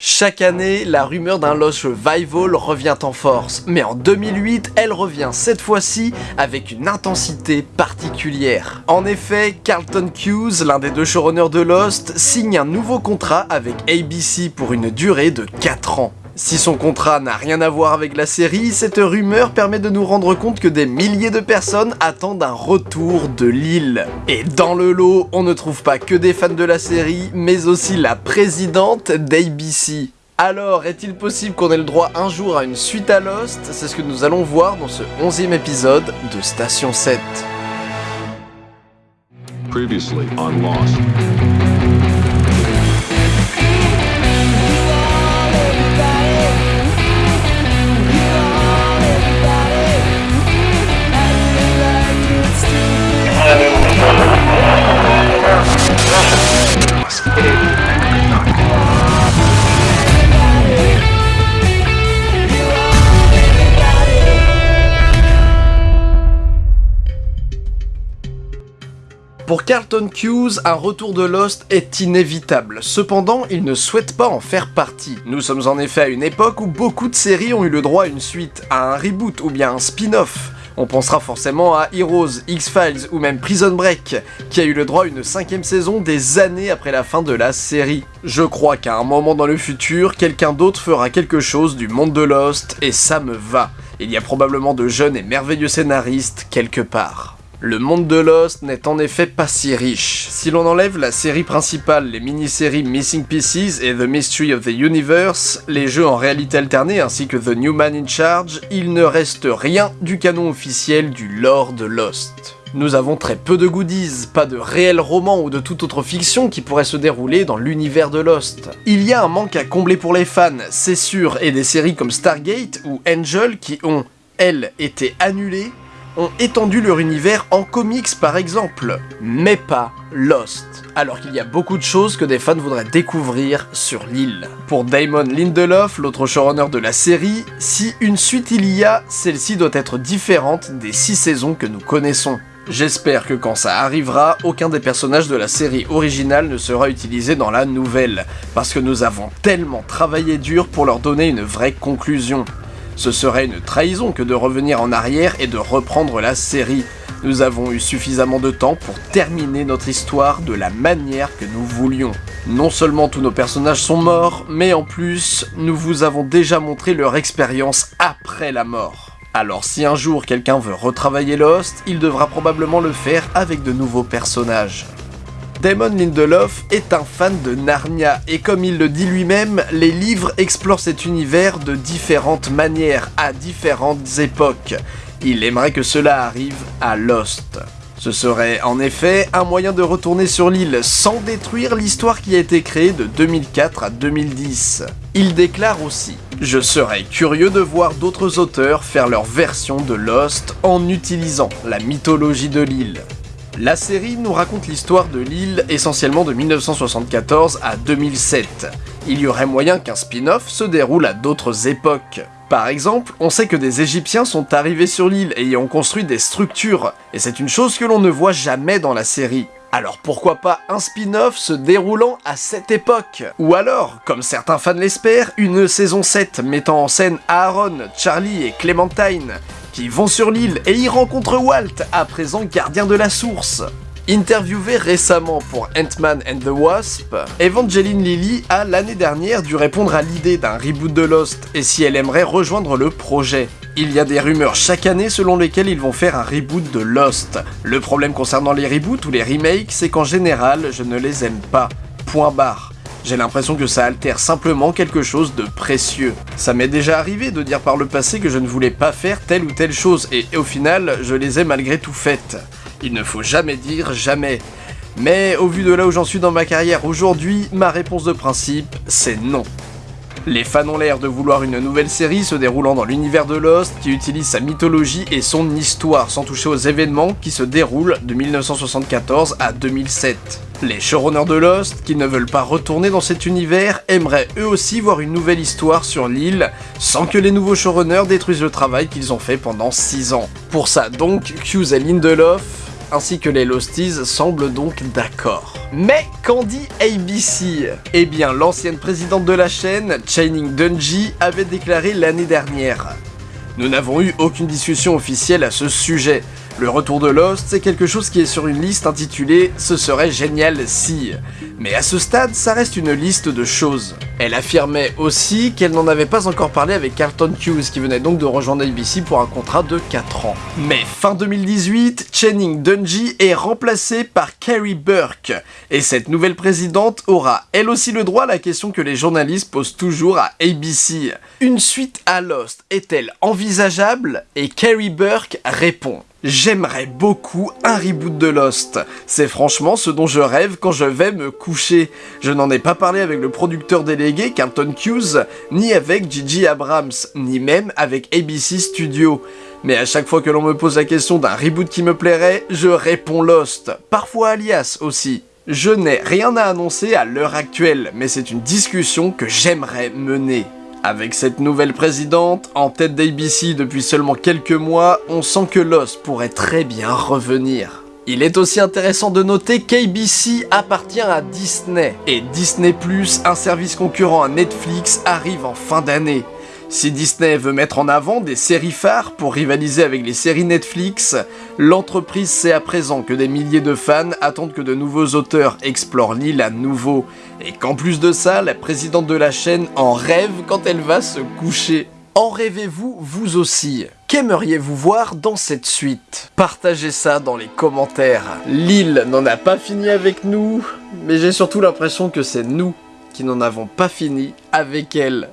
Chaque année, la rumeur d'un Lost Revival revient en force, mais en 2008, elle revient cette fois-ci avec une intensité particulière. En effet, Carlton Hughes, l'un des deux showrunners de Lost, signe un nouveau contrat avec ABC pour une durée de 4 ans. Si son contrat n'a rien à voir avec la série, cette rumeur permet de nous rendre compte que des milliers de personnes attendent un retour de l'île. Et dans le lot, on ne trouve pas que des fans de la série, mais aussi la présidente d'ABC. Alors, est-il possible qu'on ait le droit un jour à une suite à Lost? C'est ce que nous allons voir dans ce 11e épisode de Station 7. Previously on Lost. Pour Carlton Hughes, un retour de Lost est inévitable. Cependant, il ne souhaite pas en faire partie. Nous sommes en effet à une époque où beaucoup de séries ont eu le droit à une suite, à un reboot ou bien un spin-off. On pensera forcément à Heroes, X-Files ou même Prison Break, qui a eu le droit à une cinquième saison des années après la fin de la série. Je crois qu'à un moment dans le futur, quelqu'un d'autre fera quelque chose du monde de Lost, et ça me va. Il y a probablement de jeunes et merveilleux scénaristes quelque part. Le monde de Lost n'est en effet pas si riche. Si l'on enlève la série principale, les mini-séries Missing Pieces et The Mystery of the Universe, les jeux en réalité alternée ainsi que The New Man in Charge, il ne reste rien du canon officiel du lore de Lost. Nous avons très peu de goodies, pas de réels romans ou de toute autre fiction qui pourrait se dérouler dans l'univers de Lost. Il y a un manque à combler pour les fans, c'est sûr, et des séries comme Stargate ou Angel qui ont, elles, été annulées, ont étendu leur univers en comics par exemple, mais pas Lost, alors qu'il y a beaucoup de choses que des fans voudraient découvrir sur l'île. Pour Damon Lindelof, l'autre showrunner de la série, si une suite il y a, celle-ci doit être différente des 6 saisons que nous connaissons. J'espère que quand ça arrivera, aucun des personnages de la série originale ne sera utilisé dans la nouvelle, parce que nous avons tellement travaillé dur pour leur donner une vraie conclusion. Ce serait une trahison que de revenir en arrière et de reprendre la série. Nous avons eu suffisamment de temps pour terminer notre histoire de la manière que nous voulions. Non seulement tous nos personnages sont morts, mais en plus, nous vous avons déjà montré leur expérience après la mort. Alors si un jour quelqu'un veut retravailler Lost, il devra probablement le faire avec de nouveaux personnages. Damon Lindelof est un fan de Narnia, et comme il le dit lui-même, les livres explorent cet univers de différentes manières, à différentes époques. Il aimerait que cela arrive à Lost. Ce serait en effet un moyen de retourner sur l'île sans détruire l'histoire qui a été créée de 2004 à 2010. Il déclare aussi « Je serais curieux de voir d'autres auteurs faire leur version de Lost en utilisant la mythologie de l'île. La série nous raconte l'histoire de l'île essentiellement de 1974 à 2007. Il y aurait moyen qu'un spin-off se déroule à d'autres époques. Par exemple, on sait que des Égyptiens sont arrivés sur l'île et y ont construit des structures, et c'est une chose que l'on ne voit jamais dans la série. Alors pourquoi pas un spin-off se déroulant à cette époque? Ou alors, comme certains fans l'espèrent, une saison 7 mettant en scène Aaron, Charlie et Clementine, qui vont sur l'île et y rencontrent Walt, à présent gardien de la source. Interviewée récemment pour Ant-Man and the Wasp, Evangeline Lilly a l'année dernière dû répondre à l'idée d'un reboot de Lost et si elle aimerait rejoindre le projet. Il y a des rumeurs chaque année selon lesquelles ils vont faire un reboot de Lost. Le problème concernant les reboots ou les remakes, c'est qu'en général, je ne les aime pas. Point barre. J'ai l'impression que ça altère simplement quelque chose de précieux. Ça m'est déjà arrivé de dire par le passé que je ne voulais pas faire telle ou telle chose, et au final, je les ai malgré tout faites. Il ne faut jamais dire jamais. Mais au vu de là où j'en suis dans ma carrière aujourd'hui, ma réponse de principe, c'est non. Les fans ont l'air de vouloir une nouvelle série se déroulant dans l'univers de Lost qui utilise sa mythologie et son histoire sans toucher aux événements qui se déroulent de 1974 à 2007. Les showrunners de Lost, qui ne veulent pas retourner dans cet univers, aimeraient eux aussi voir une nouvelle histoire sur l'île, sans que les nouveaux showrunners détruisent le travail qu'ils ont fait pendant 6 ans. Pour ça donc, Hughes et Lindelof ainsi que les Losties semblent donc d'accord. Mais qu'en dit ABC Eh bien, l'ancienne présidente de la chaîne, Channing Dungey, avait déclaré l'année dernière nous n'avons eu aucune discussion officielle à ce sujet. Le retour de Lost, c'est quelque chose qui est sur une liste intitulée « Ce serait génial si ». Mais à ce stade, ça reste une liste de choses. Elle affirmait aussi qu'elle n'en avait pas encore parlé avec Carlton Hughes, qui venait donc de rejoindre ABC pour un contrat de 4 ans. Mais fin 2018, Channing Dungey est remplacé par Carrie Burke, et cette nouvelle présidente aura elle aussi le droit à la question que les journalistes posent toujours à ABC. Une suite à Lost est-elle envisageable? Et Carrie Burke répond J'aimerais beaucoup un reboot de Lost. C'est franchement ce dont je rêve quand je vais me coucher. Je n'en ai pas parlé avec le producteur délégué Carlton Hughes, ni avec Gigi Abrams, ni même avec ABC Studios. Mais à chaque fois que l'on me pose la question d'un reboot qui me plairait, je réponds Lost. Parfois Alias aussi. Je n'ai rien à annoncer à l'heure actuelle, mais c'est une discussion que j'aimerais mener. Avec cette nouvelle présidente, en tête d'ABC depuis seulement quelques mois, on sent que Lost pourrait très bien revenir. Il est aussi intéressant de noter qu'ABC appartient à Disney, et Disney+, un service concurrent à Netflix, arrive en fin d'année. Si Disney veut mettre en avant des séries phares pour rivaliser avec les séries Netflix, l'entreprise sait à présent que des milliers de fans attendent que de nouveaux auteurs explorent l'île à nouveau, et qu'en plus de ça, la présidente de la chaîne en rêve quand elle va se coucher. En rêvez-vous vous aussi? Qu'aimeriez-vous voir dans cette suite? Partagez ça dans les commentaires. L'île n'en a pas fini avec nous, mais j'ai surtout l'impression que c'est nous qui n'en avons pas fini avec elle.